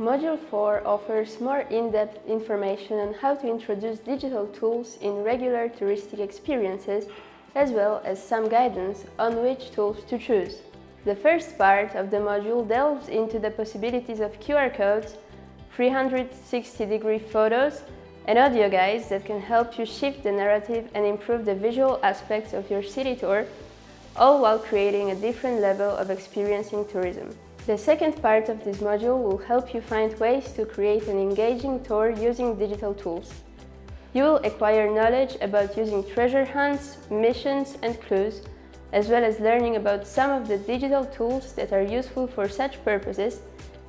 Module 4 offers more in-depth information on how to introduce digital tools in regular touristic experiences, as well as some guidance on which tools to choose. The first part of the module delves into the possibilities of QR codes, 360-degree photos, and audio guides that can help you shift the narrative and improve the visual aspects of your city tour, all while creating a different level of experiencing tourism. The second part of this module will help you find ways to create an engaging tour using digital tools. You will acquire knowledge about using treasure hunts, missions and clues, as well as learning about some of the digital tools that are useful for such purposes,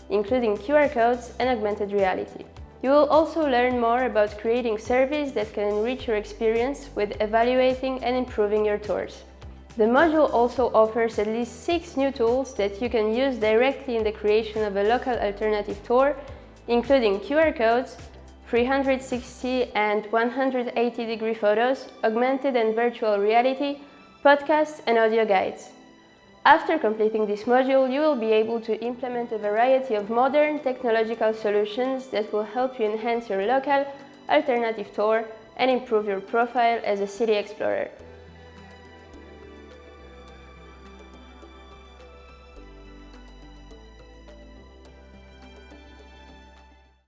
including QR codes and augmented reality. You will also learn more about creating surveys that can enrich your experience with evaluating and improving your tours. The module also offers at least six new tools that you can use directly in the creation of a local alternative tour, including QR codes, 360 and 180 degree photos, augmented and virtual reality, podcasts and audio guides. After completing this module, you will be able to implement a variety of modern technological solutions that will help you enhance your local alternative tour and improve your profile as a city explorer.